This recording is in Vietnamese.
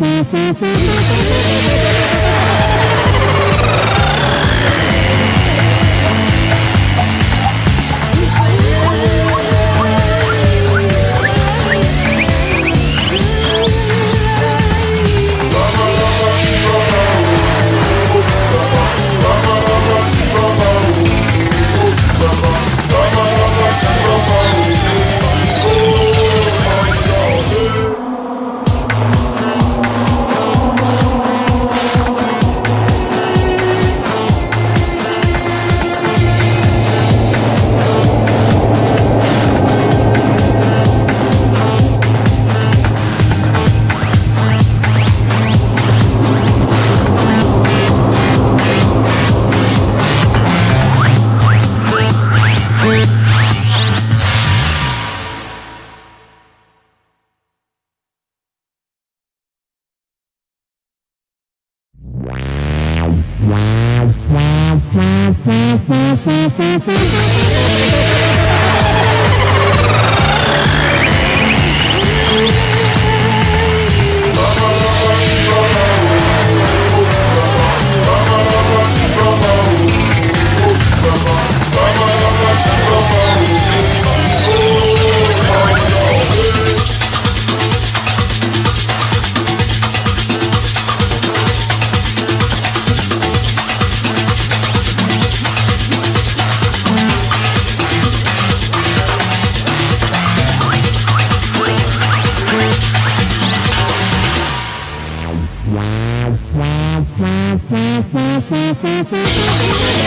We'll be right back. Wow.